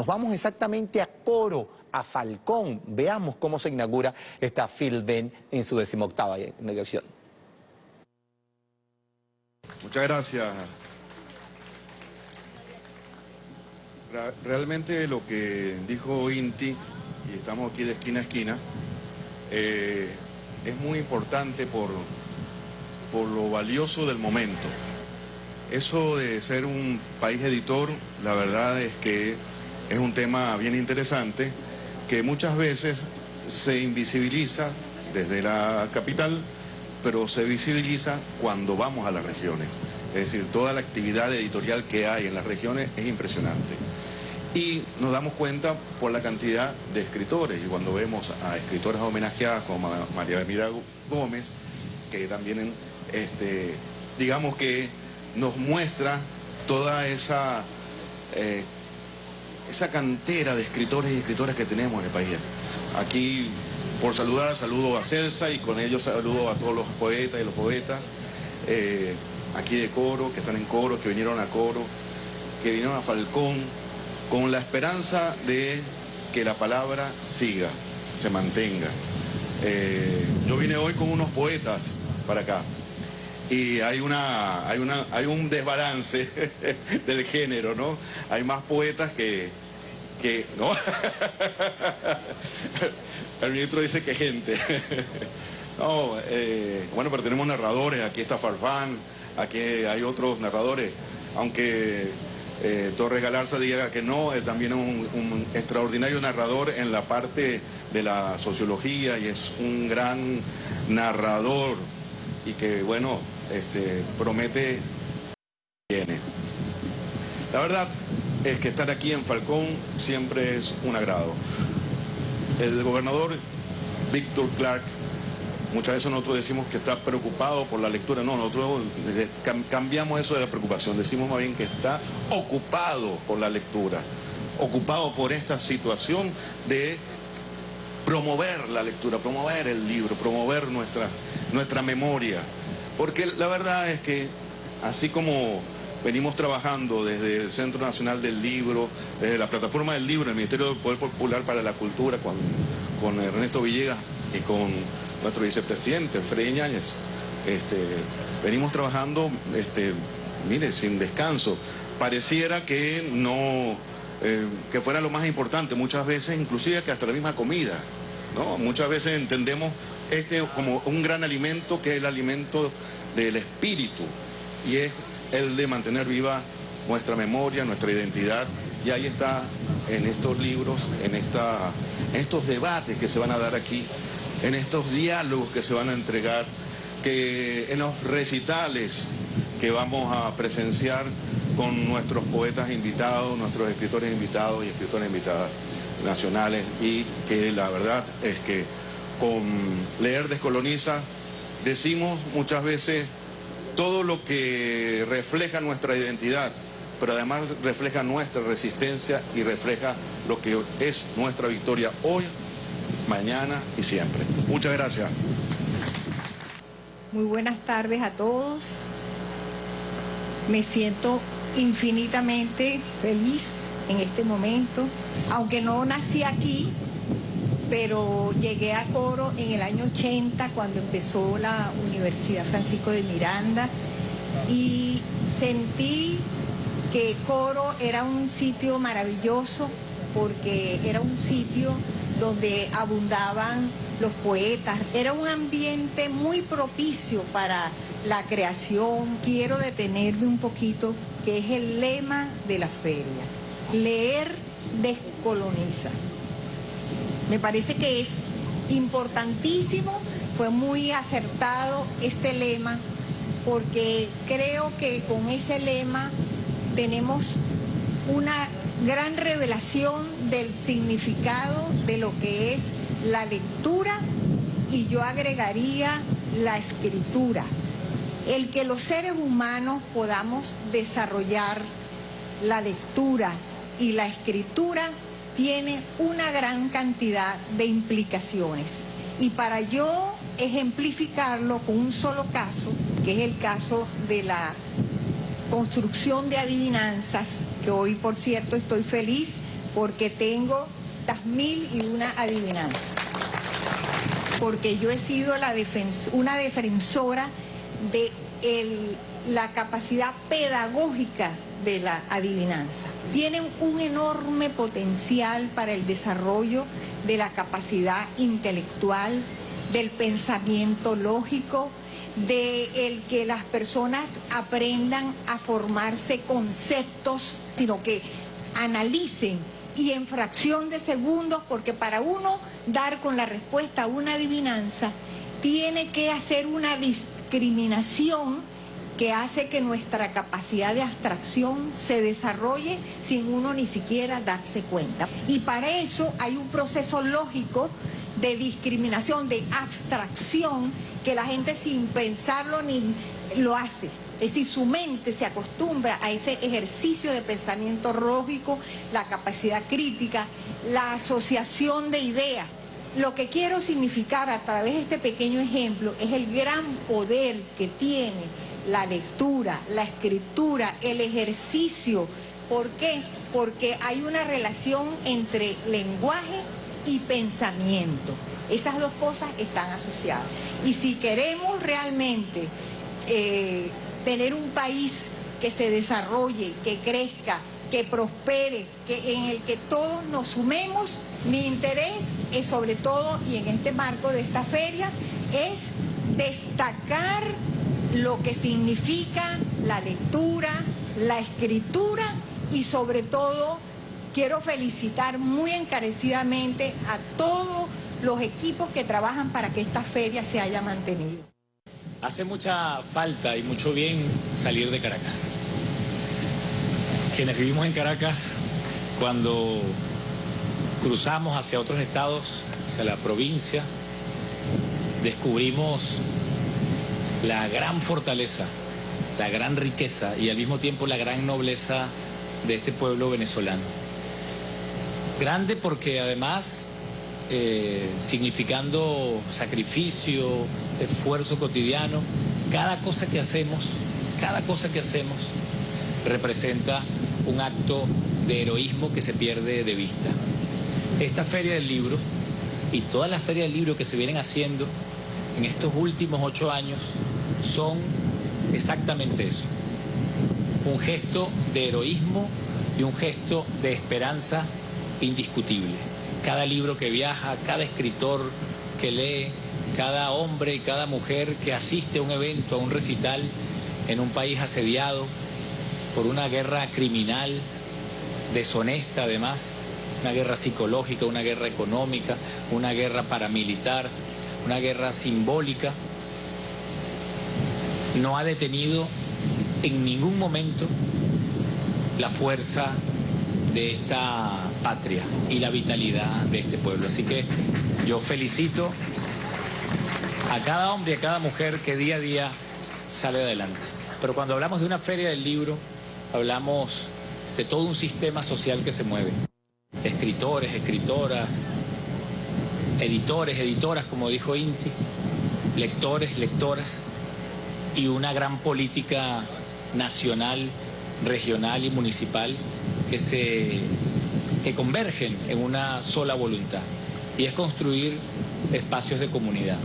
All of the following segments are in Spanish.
Nos vamos exactamente a Coro, a Falcón. Veamos cómo se inaugura esta Field en su decimoctava inauguración. Muchas gracias. Realmente lo que dijo Inti, y estamos aquí de esquina a esquina, eh, es muy importante por, por lo valioso del momento. Eso de ser un país editor, la verdad es que es un tema bien interesante que muchas veces se invisibiliza desde la capital, pero se visibiliza cuando vamos a las regiones. Es decir, toda la actividad editorial que hay en las regiones es impresionante. Y nos damos cuenta por la cantidad de escritores, y cuando vemos a escritoras homenajeadas como María Mira Gómez, que también, este, digamos que nos muestra toda esa, eh, esa cantera de escritores y escritoras que tenemos en el país. Aquí, por saludar, saludo a Celsa y con ellos saludo a todos los poetas y los poetas, eh, aquí de coro, que están en coro, que vinieron a coro, que vinieron a Falcón, con la esperanza de que la palabra siga, se mantenga. Eh, yo vine hoy con unos poetas para acá y hay, una, hay, una, hay un desbalance del género, ¿no? Hay más poetas que... que. El ministro dice que gente. No, eh, bueno, pero tenemos narradores, aquí está Farfán, aquí hay otros narradores, aunque eh, Torres Galarza diga que no, también es un, extraordinario narrador en la parte de la sociología y es un gran narrador y que, bueno, este, promete viene. La verdad es que estar aquí en Falcón siempre es un agrado. El gobernador Víctor Clark Muchas veces nosotros decimos que está preocupado por la lectura. No, nosotros cambiamos eso de la preocupación. Decimos más bien que está ocupado por la lectura. Ocupado por esta situación de promover la lectura, promover el libro, promover nuestra, nuestra memoria. Porque la verdad es que así como venimos trabajando desde el Centro Nacional del Libro, desde la plataforma del libro, el Ministerio del Poder Popular para la Cultura, con, Ernesto Villegas y con nuestro vicepresidente, Freddy Ñáñez. Este, venimos trabajando, este, mire, sin descanso. Pareciera que no, eh, que fuera lo más importante, muchas veces inclusive que hasta la misma comida, Muchas veces entendemos este como un gran alimento que es el alimento del espíritu y es el de mantener viva nuestra memoria, nuestra identidad. Y ahí está en estos libros, en, esta, estos debates que se van a dar aquí en estos diálogos que se van a entregar, que en los recitales que vamos a presenciar con nuestros poetas invitados, nuestros escritores invitados y escritoras invitadas nacionales y que la verdad es que con Leer Descoloniza decimos muchas veces todo lo que refleja nuestra identidad, pero además refleja nuestra resistencia y refleja lo que es nuestra victoria hoy mañana y siempre. Muchas gracias. Muy buenas tardes a todos. Me siento infinitamente feliz en este momento, aunque no nací aquí, pero llegué a Coro en el año 80 cuando empezó la Universidad Francisco de Miranda y sentí que Coro era un sitio maravilloso porque era un sitio donde abundaban los poetas. Era un ambiente muy propicio para la creación. Quiero detenerme un poquito, que es el lema de la feria. Leer descoloniza. Me parece que es importantísimo, fue muy acertado este lema, porque creo que con ese lema tenemos una gran revelación del significado de lo que es la lectura y yo agregaría la escritura. El que los seres humanos podamos desarrollar la lectura y la escritura tiene una gran cantidad de implicaciones. Y para yo ejemplificarlo con un solo caso, que es el caso de la construcción de adivinanzas, que hoy por cierto estoy feliz porque tengo las mil y una adivinanzas. Porque yo he sido una defensora de la capacidad pedagógica de la adivinanza. Tienen un enorme potencial para el desarrollo de la capacidad intelectual, del pensamiento lógico, de el que las personas aprendan a formarse conceptos, sino que analicen y en fracción de segundos, porque para uno dar con la respuesta a una adivinanza, tiene que hacer una discriminación que hace que nuestra capacidad de abstracción se desarrolle sin uno ni siquiera darse cuenta. Y para eso hay un proceso lógico de discriminación, de abstracción, que la gente sin pensarlo ni lo hace. Es decir, su mente se acostumbra a ese ejercicio de pensamiento lógico, la capacidad crítica, la asociación de ideas. Lo que quiero significar a través de este pequeño ejemplo es el gran poder que tiene la lectura, la escritura, el ejercicio. ¿Por qué? Porque hay una relación entre lenguaje y pensamiento. Esas dos cosas están asociadas. Y si queremos realmente eh, tener un país que se desarrolle, que crezca, que prospere, que, en el que todos nos sumemos, mi interés es sobre todo, y en este marco de esta feria, es destacar lo que significa la lectura, la escritura y sobre todo quiero felicitar muy encarecidamente a todos los equipos que trabajan para que esta feria se haya mantenido. Hace mucha falta y mucho bien salir de Caracas. Quienes vivimos en Caracas, cuando cruzamos hacia otros estados, hacia la provincia, descubrimos la gran fortaleza, la gran riqueza y al mismo tiempo la gran nobleza de este pueblo venezolano. Grande porque además, eh, significando sacrificio, esfuerzo cotidiano, cada cosa que hacemos, cada cosa que hacemos representa un acto de heroísmo que se pierde de vista. Esta feria del libro y todas las ferias del libro que se vienen haciendo en estos últimos ocho años son exactamente eso. Un gesto de heroísmo y un gesto de esperanza indiscutible. Cada libro que viaja, cada escritor que lee, cada hombre y cada mujer que asiste a un evento, a un recital en un país asediado por una guerra criminal, deshonesta además, una guerra psicológica, una guerra económica, una guerra paramilitar, una guerra simbólica, no ha detenido en ningún momento la fuerza de esta patria y la vitalidad de este pueblo. Así que yo felicito a cada hombre y a cada mujer que día a día sale adelante. Pero cuando hablamos de una feria del libro, hablamos de todo un sistema social que se mueve. Escritores, escritoras, editores, editoras, como dijo Inti, lectores, lectoras, y una gran política nacional, regional y municipal que se convergen en una sola voluntad y es construir espacios de comunidad.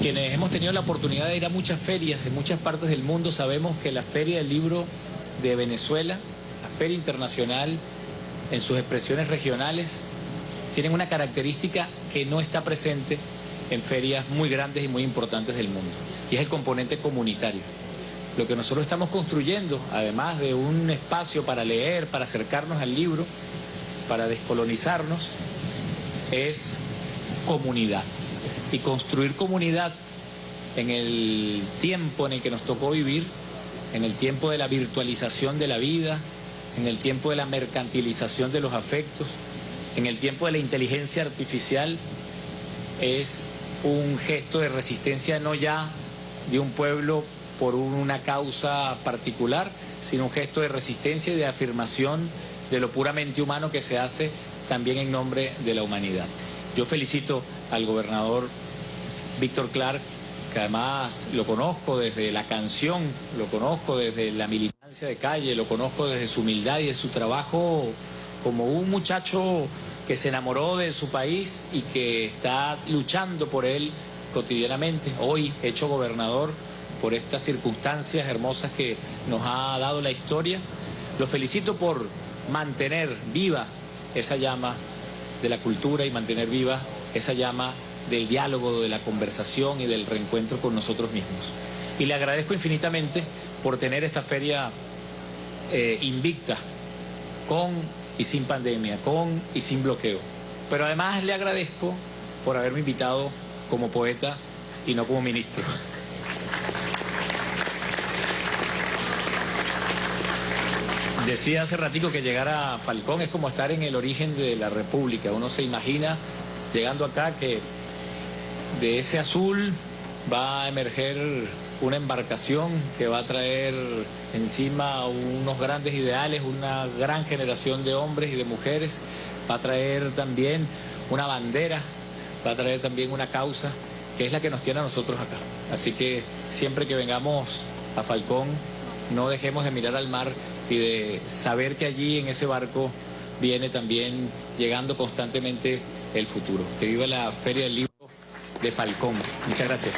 Quienes hemos tenido la oportunidad de ir a muchas ferias de muchas partes del mundo sabemos que la Feria del Libro de Venezuela, la Feria Internacional en sus expresiones regionales, tienen una característica que no está presente en ferias muy grandes y muy importantes del mundo, y es el componente comunitario. Lo que nosotros estamos construyendo, además de un espacio para leer, para acercarnos al libro, para descolonizarnos, es comunidad. Y construir comunidad en el tiempo en el que nos tocó vivir, en el tiempo de la virtualización de la vida, en el tiempo de la mercantilización de los afectos, en el tiempo de la inteligencia artificial es un gesto de resistencia no ya de un pueblo por una causa particular, sino un gesto de resistencia y de afirmación de lo puramente humano que se hace también en nombre de la humanidad. Yo felicito al gobernador Víctor Clark, que además lo conozco desde la canción, lo conozco desde la militancia de calle, lo conozco desde su humildad y de su trabajo como un muchacho que se enamoró de su país y que está luchando por él cotidianamente, hoy hecho gobernador por estas circunstancias hermosas que nos ha dado la historia. Lo felicito por mantener viva esa llama de la cultura y mantener viva esa llama del diálogo, de la conversación y del reencuentro con nosotros mismos. Y le agradezco infinitamente por tener esta feria eh, invicta, con y sin pandemia, con y sin bloqueo. Pero además le agradezco por haberme invitado como poeta y no como ministro. Decía hace ratico que llegar a Falcón es como estar en el origen de la República. Uno se imagina llegando acá que de ese azul va a emerger una embarcación que va a traer encima unos grandes ideales, una gran generación de hombres y de mujeres, va a traer también una bandera, va a traer también una causa, que es la que nos tiene a nosotros acá. Así que siempre que vengamos a Falcón, no dejemos de mirar al mar y de saber que allí en ese barco viene también llegando constantemente el futuro. Que viva la Feria del Libro de Falcón. Muchas gracias.